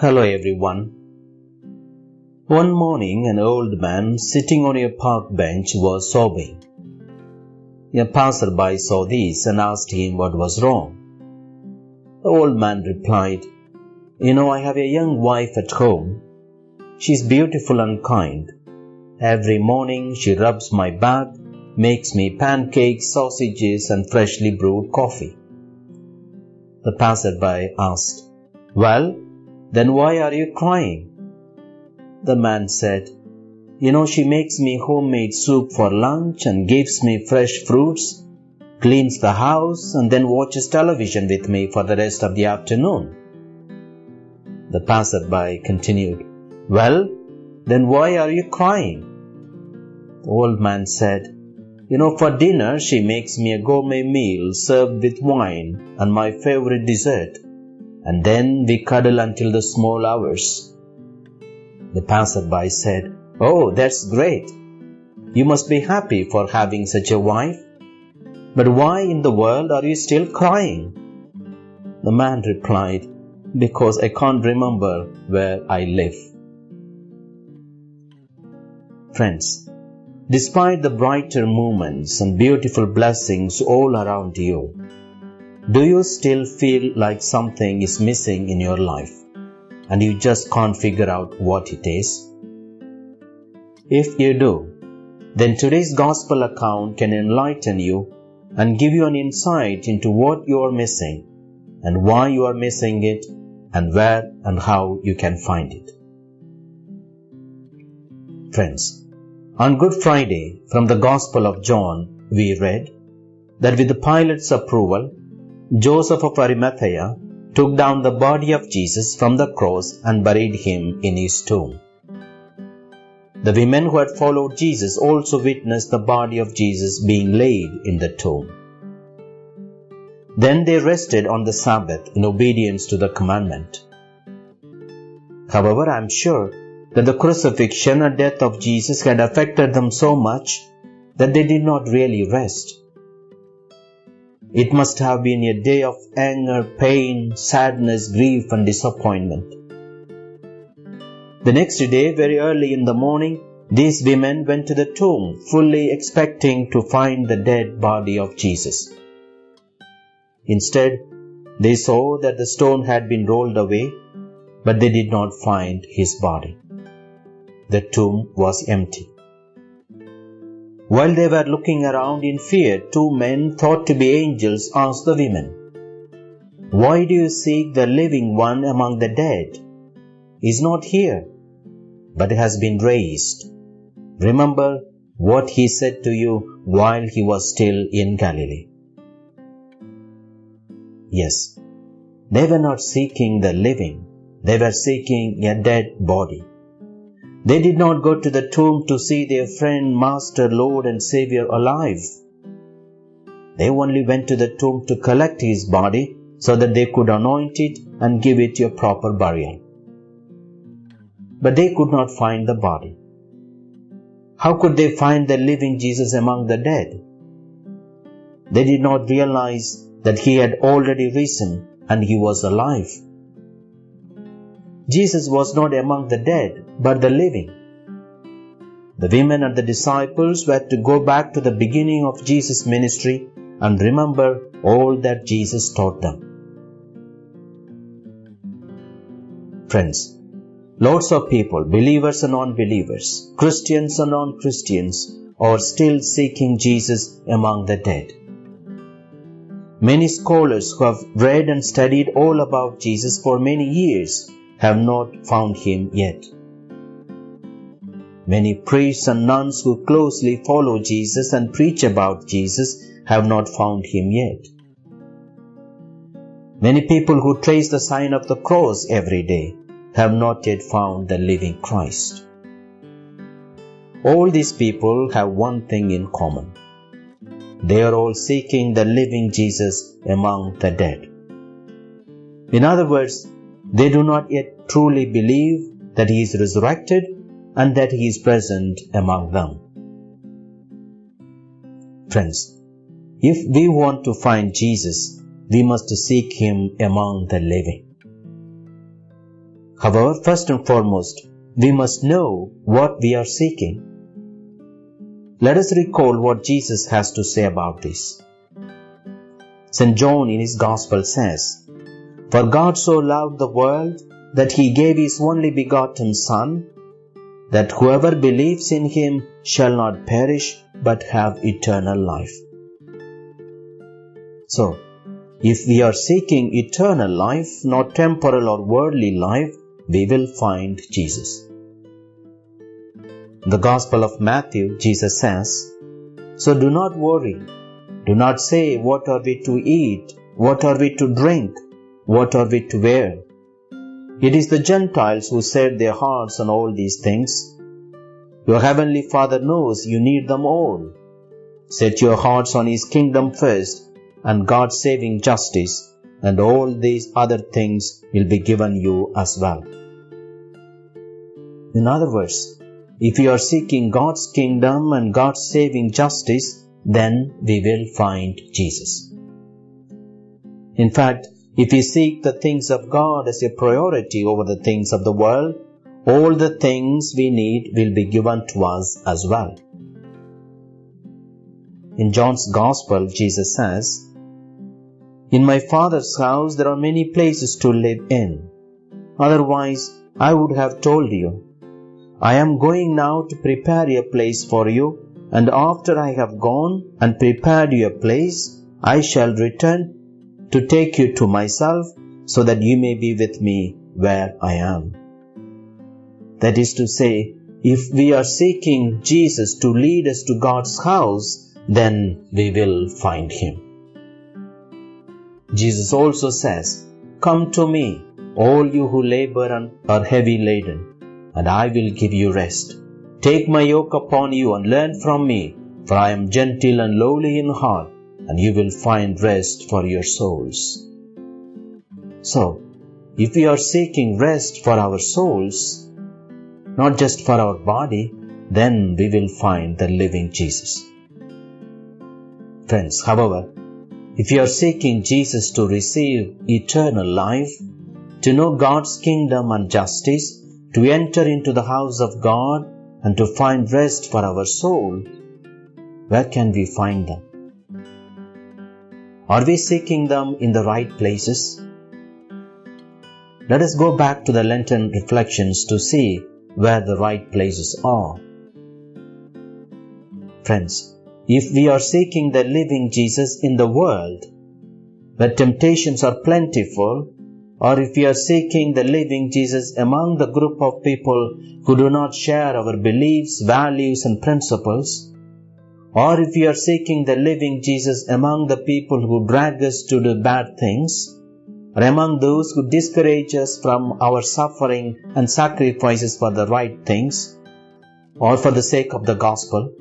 Hello everyone. One morning, an old man sitting on a park bench was sobbing. A passerby saw this and asked him what was wrong. The old man replied, You know, I have a young wife at home. She is beautiful and kind. Every morning she rubs my back, makes me pancakes, sausages, and freshly brewed coffee. The passerby asked, Well, then why are you crying? The man said, You know, she makes me homemade soup for lunch and gives me fresh fruits, cleans the house, and then watches television with me for the rest of the afternoon. The passerby continued, Well, then why are you crying? The old man said, you know, for dinner, she makes me a gourmet meal served with wine and my favorite dessert, and then we cuddle until the small hours. The passerby said, Oh, that's great. You must be happy for having such a wife. But why in the world are you still crying? The man replied, Because I can't remember where I live. Friends, Despite the brighter moments and beautiful blessings all around you, do you still feel like something is missing in your life and you just can't figure out what it is? If you do, then today's gospel account can enlighten you and give you an insight into what you are missing and why you are missing it and where and how you can find it. Friends, on Good Friday, from the Gospel of John, we read that with the Pilate's approval, Joseph of Arimathea took down the body of Jesus from the cross and buried him in his tomb. The women who had followed Jesus also witnessed the body of Jesus being laid in the tomb. Then they rested on the Sabbath in obedience to the commandment. However, I am sure that the crucifixion and death of Jesus had affected them so much that they did not really rest. It must have been a day of anger, pain, sadness, grief, and disappointment. The next day, very early in the morning, these women went to the tomb, fully expecting to find the dead body of Jesus. Instead, they saw that the stone had been rolled away, but they did not find his body the tomb was empty. While they were looking around in fear, two men thought to be angels asked the women, Why do you seek the living one among the dead? He is not here, but has been raised. Remember what he said to you while he was still in Galilee. Yes, they were not seeking the living, they were seeking a dead body. They did not go to the tomb to see their friend, Master, Lord, and Savior alive. They only went to the tomb to collect his body so that they could anoint it and give it a proper burial. But they could not find the body. How could they find the living Jesus among the dead? They did not realize that he had already risen and he was alive. Jesus was not among the dead, but the living. The women and the disciples were to go back to the beginning of Jesus' ministry and remember all that Jesus taught them. Friends, lots of people, believers and non-believers, Christians and non-Christians, are still seeking Jesus among the dead. Many scholars who have read and studied all about Jesus for many years have not found him yet. Many priests and nuns who closely follow Jesus and preach about Jesus have not found him yet. Many people who trace the sign of the cross every day have not yet found the living Christ. All these people have one thing in common. They are all seeking the living Jesus among the dead. In other words, they do not yet truly believe that He is resurrected and that He is present among them. Friends, if we want to find Jesus, we must seek Him among the living. However, first and foremost, we must know what we are seeking. Let us recall what Jesus has to say about this. St. John in his Gospel says, For God so loved the world that he gave his only begotten Son, that whoever believes in him shall not perish but have eternal life. So, if we are seeking eternal life, not temporal or worldly life, we will find Jesus. In the Gospel of Matthew, Jesus says, So do not worry. Do not say, What are we to eat? What are we to drink? What are we to wear? It is the Gentiles who set their hearts on all these things. Your heavenly Father knows you need them all. Set your hearts on His kingdom first and God's saving justice, and all these other things will be given you as well. In other words, if you are seeking God's kingdom and God's saving justice, then we will find Jesus. In fact, if we seek the things of God as a priority over the things of the world, all the things we need will be given to us as well. In John's Gospel, Jesus says, in my Father's house there are many places to live in. Otherwise, I would have told you. I am going now to prepare a place for you, and after I have gone and prepared you a place, I shall return to take you to myself, so that you may be with me where I am. That is to say, if we are seeking Jesus to lead us to God's house, then we will find Him. Jesus also says, Come to me, all you who labor and are heavy laden, and I will give you rest. Take my yoke upon you and learn from me, for I am gentle and lowly in heart, and you will find rest for your souls. So, if we are seeking rest for our souls, not just for our body, then we will find the living Jesus. Friends, however, if you are seeking Jesus to receive eternal life, to know God's kingdom and justice, to enter into the house of God, and to find rest for our soul, where can we find them? Are we seeking them in the right places? Let us go back to the Lenten reflections to see where the right places are. Friends, if we are seeking the living Jesus in the world, where temptations are plentiful, or if we are seeking the living Jesus among the group of people who do not share our beliefs, values, and principles, or if we are seeking the living Jesus among the people who drag us to do bad things, or among those who discourage us from our suffering and sacrifices for the right things, or for the sake of the gospel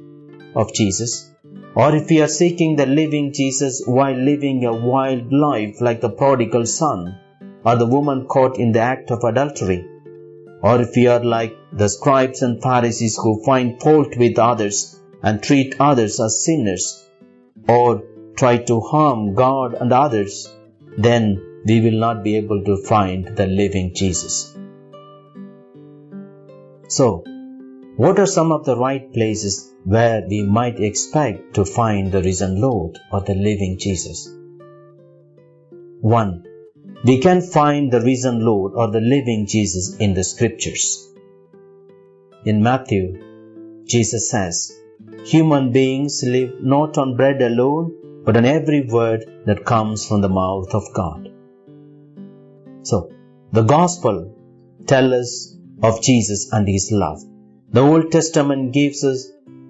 of Jesus, or if we are seeking the living Jesus while living a wild life like the prodigal son, or the woman caught in the act of adultery, or if we are like the scribes and Pharisees who find fault with others and treat others as sinners, or try to harm God and others, then we will not be able to find the living Jesus. So, what are some of the right places where we might expect to find the risen Lord or the living Jesus? 1. We can find the risen Lord or the living Jesus in the scriptures. In Matthew, Jesus says, Human beings live not on bread alone, but on every word that comes from the mouth of God. So, the Gospel tells us of Jesus and His love. The Old Testament gives us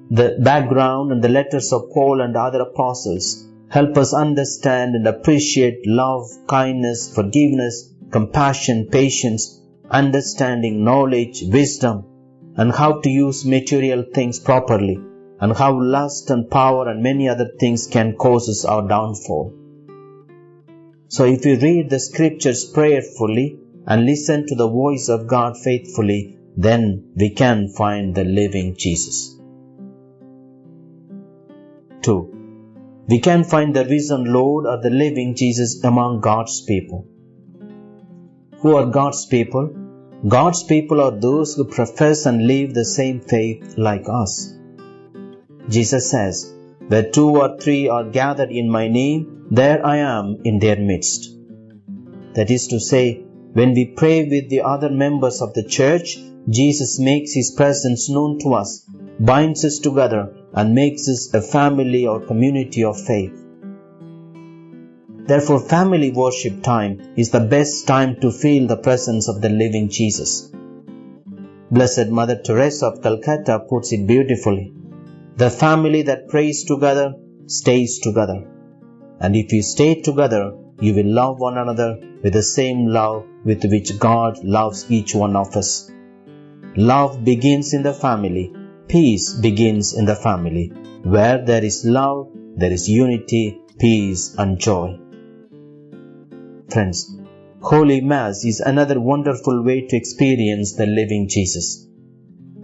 the background and the letters of Paul and other apostles help us understand and appreciate love, kindness, forgiveness, compassion, patience, understanding, knowledge, wisdom, and how to use material things properly, and how lust and power and many other things can cause us our downfall. So if we read the scriptures prayerfully and listen to the voice of God faithfully, then we can find the living Jesus. 2. We can find the risen Lord or the living Jesus among God's people. Who are God's people? God's people are those who profess and live the same faith like us. Jesus says, Where two or three are gathered in my name, there I am in their midst. That is to say, when we pray with the other members of the church, Jesus makes his presence known to us, binds us together, and makes us a family or community of faith. Therefore, family worship time is the best time to feel the presence of the living Jesus. Blessed Mother Teresa of Calcutta puts it beautifully. The family that prays together stays together. And if you stay together, you will love one another with the same love with which God loves each one of us. Love begins in the family. Peace begins in the family. Where there is love, there is unity, peace, and joy. Friends, Holy Mass is another wonderful way to experience the living Jesus.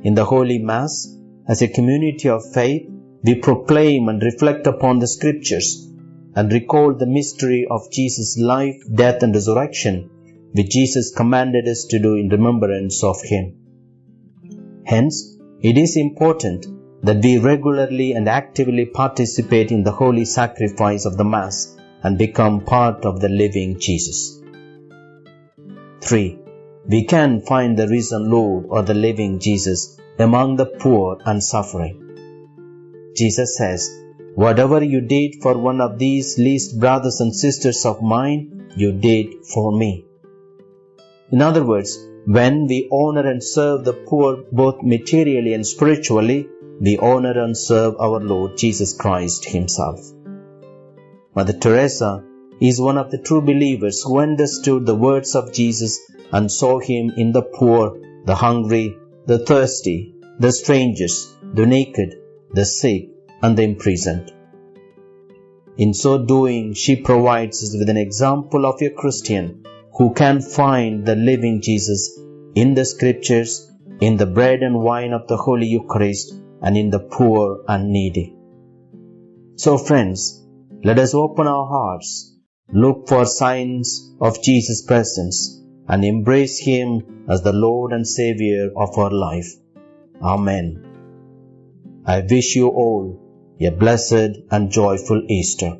In the Holy Mass, as a community of faith, we proclaim and reflect upon the Scriptures and recall the mystery of Jesus' life, death, and resurrection, which Jesus commanded us to do in remembrance of Him. Hence, it is important that we regularly and actively participate in the holy sacrifice of the Mass and become part of the living Jesus. 3. We can find the risen Lord or the living Jesus among the poor and suffering. Jesus says, Whatever you did for one of these least brothers and sisters of mine, you did for me. In other words, when we honor and serve the poor both materially and spiritually, we honor and serve our Lord Jesus Christ Himself. Mother Teresa is one of the true believers who understood the words of Jesus and saw Him in the poor, the hungry, the thirsty, the strangers, the naked, the sick, and the imprisoned. In so doing, she provides us with an example of a Christian who can find the living Jesus in the scriptures, in the bread and wine of the Holy Eucharist, and in the poor and needy. So, friends, let us open our hearts, look for signs of Jesus' presence, and embrace Him as the Lord and Savior of our life. Amen. I wish you all a blessed and joyful Easter.